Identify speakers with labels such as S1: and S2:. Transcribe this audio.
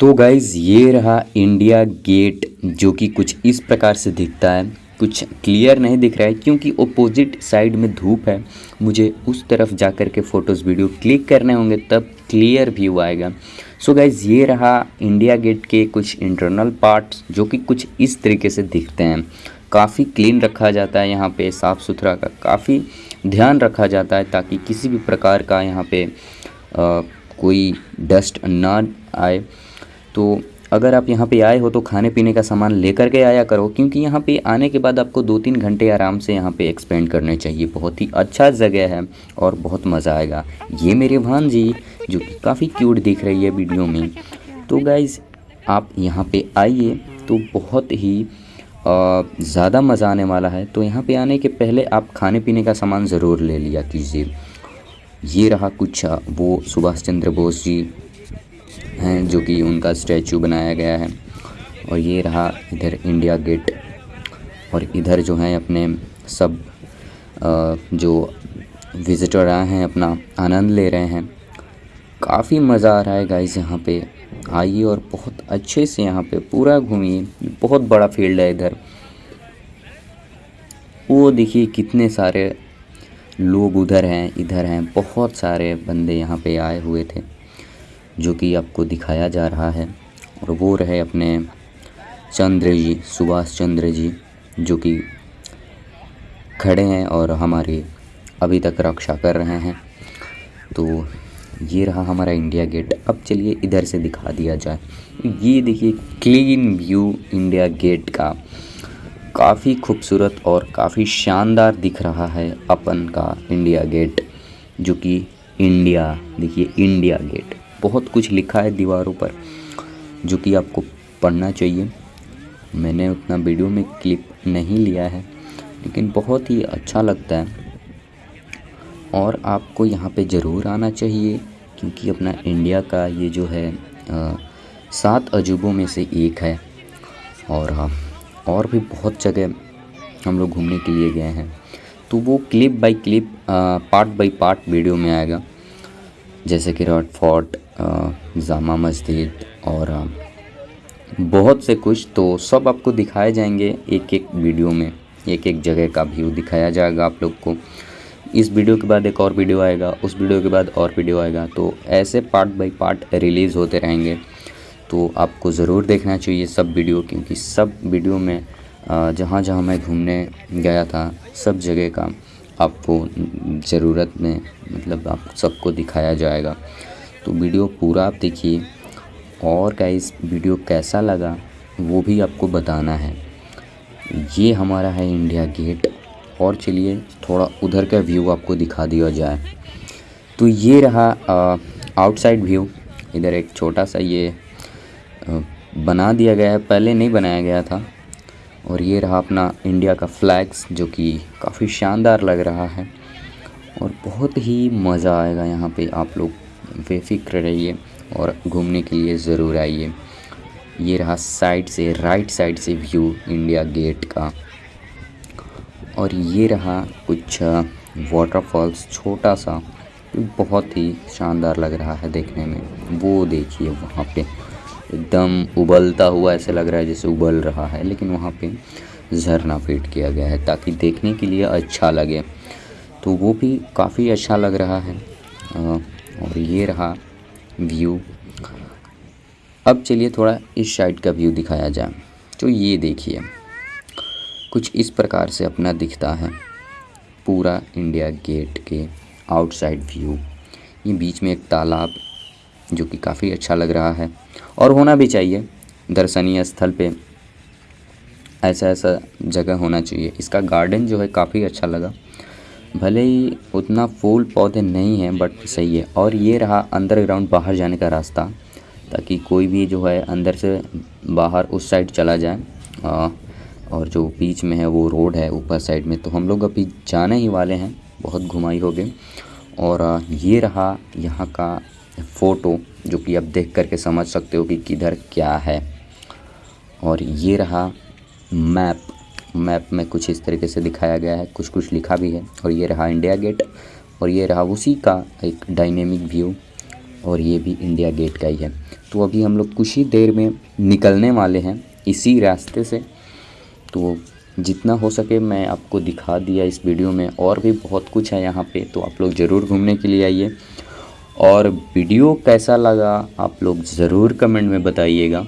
S1: तो गाइज़ ये रहा इंडिया गेट जो कि कुछ इस प्रकार से दिखता है। कुछ क्लियर नहीं दिख रहा है क्योंकि ओपोजिट साइड में धूप है। मुझे उस तरफ़ जा कर के फ़ोटोज़ वीडियो क्लिक करने होंगे तब क्लियर व्यू आएगा। सो so गाइज़ ये रहा इंडिया गेट के कुछ इंटरनल पार्ट्स जो कि कुछ इस तरीके से दिखते हैं। काफ़ी क्लीन रखा जाता है यहाँ पे साफ़ सुथरा का काफ़ी ध्यान रखा जाता है ताकि किसी भी प्रकार का यहाँ पे आ, कोई डस्ट ना आए। तो अगर आप यहाँ पे आए हो तो खाने पीने का सामान लेकर के आया करो, क्योंकि यहाँ पे आने के बाद आपको दो तीन घंटे आराम से यहाँ पे एक्सपेंड करने चाहिए। बहुत ही अच्छा जगह है और बहुत मज़ा आएगा। ये मेरे भान जी जो कि काफ़ी क्यूट दिख रही है वीडियो में। तो गाइज़ आप यहाँ पे आइए तो बहुत ही ज़्यादा मज़ा आने वाला है। तो यहाँ पे आने के पहले आप खाने पीने का सामान ज़रूर ले लिया कीजिए। ये रहा कुछ, वो सुभाष चंद्र बोस जी जो कि उनका स्टैचू बनाया गया है। और ये रहा इधर इंडिया गेट। और इधर जो है अपने सब जो विज़िटर आए हैं, अपना आनंद ले रहे हैं। काफ़ी मज़ा आ रहा है गाइस यहाँ पे। आइए और बहुत अच्छे से यहाँ पे पूरा घूमिए। बहुत बड़ा फ़ील्ड है इधर। वो देखिए कितने सारे लोग उधर हैं, इधर हैं। बहुत सारे बंदे यहाँ पे आए हुए थे। जो कि आपको दिखाया जा रहा है। और वो रहे अपने चंद्र जी, सुभाष चंद्र जी, जो कि खड़े हैं और हमारी अभी तक रक्षा कर रहे हैं। तो ये रहा हमारा इंडिया गेट। अब चलिए इधर से दिखा दिया जाए। ये देखिए क्लीन व्यू इंडिया गेट का। काफ़ी खूबसूरत और काफ़ी शानदार दिख रहा है अपन का इंडिया गेट, जो कि इंडिया, देखिए इंडिया गेट। बहुत कुछ लिखा है दीवारों पर, जो कि आपको पढ़ना चाहिए। मैंने उतना वीडियो में क्लिप नहीं लिया है, लेकिन बहुत ही अच्छा लगता है। और आपको यहाँ पे ज़रूर आना चाहिए, क्योंकि अपना इंडिया का ये जो है सात अजूबों में से एक है। और हाँ और भी बहुत जगह हम लोग घूमने के लिए गए हैं। तो वो clip by clip part by part video में आएगा। जैसे कि रॉड फोर्ट जामा मस्जिद और बहुत से कुछ तो सब आपको दिखाए जाएँगे एक एक वीडियो में एक एक जगह का व्यू दिखाया जाएगा आप लोग को। इस वीडियो के बाद एक और वीडियो आएगा, उस वीडियो के बाद और वीडियो आएगा तो ऐसे पार्ट बाय पार्ट रिलीज़ होते रहेंगे। तो आपको ज़रूर देखना चाहिए सब वीडियो, क्योंकि सब वीडियो में जहाँ जहाँ मैं घूमने गया था, सब जगह का आपको ज़रूरत में मतलब आप सबको दिखाया जाएगा। तो वीडियो पूरा आप देखिए। और का इस वीडियो कैसा लगा, वो भी आपको बताना है। ये हमारा है इंडिया गेट। और चलिए, थोड़ा उधर का व्यू आपको दिखा दिया जाए। तो ये रहा आउटसाइड व्यू इधर एक छोटा सा ये बना दिया गया है। पहले नहीं बनाया गया था। और ये रहा अपना इंडिया का फ्लैग्स जो कि काफ़ी शानदार लग रहा है। और बहुत ही मज़ा आएगा यहाँ पे आप लोग बेफिक्र रहिए और घूमने के लिए ज़रूर आइए। ये रहा साइड से, राइट साइड से व्यू इंडिया गेट का। और ये रहा कुछ वाटरफॉल्स छोटा सा बहुत ही शानदार लग रहा है देखने में। वो देखिए वहाँ पे, एकदम उबलता हुआ ऐसे लग रहा है जैसे उबल रहा है, लेकिन वहाँ पे झरना फिट किया गया है ताकि देखने के लिए अच्छा लगे। तो वो भी काफ़ी अच्छा लग रहा है। और ये रहा व्यू अब चलिए थोड़ा इस साइड का व्यू दिखाया जाए। तो ये देखिए, कुछ इस प्रकार से अपना दिखता है पूरा इंडिया गेट के आउटसाइड व्यू ये बीच में एक तालाब, जो कि काफ़ी अच्छा लग रहा है। और होना भी चाहिए, दर्शनीय स्थल पे ऐसा ऐसा जगह होना चाहिए। इसका गार्डन जो है काफ़ी अच्छा लगा। भले ही उतना फूल पौधे नहीं हैं बट सही है। और ये रहा अंडरग्राउंड बाहर जाने का रास्ता ताकि कोई भी जो है अंदर से बाहर उस साइड चला जाए। आ, और जो बीच में है वो रोड है ऊपर साइड में तो हम लोग अभी जाने ही वाले हैं बहुत घुमाई हो गई और ये रहा यहाँ का फ़ोटो जो कि आप देख करके समझ सकते हो कि किधर क्या है। और ये रहा मैप मैप में कुछ इस तरीके से दिखाया गया है। कुछ कुछ लिखा भी है और ये रहा इंडिया गेट और ये रहा उसी का एक डायनेमिक व्यू और ये भी इंडिया गेट का ही है। तो अभी हम लोग कुछ ही देर में निकलने वाले हैं इसी रास्ते से। तो जितना हो सके मैं आपको दिखा दिया इस वीडियो में और भी बहुत कुछ है यहाँ पे तो आप लोग ज़रूर घूमने के लिए आइए। और वीडियो कैसा लगा आप लोग ज़रूर कमेंट में बताइएगा।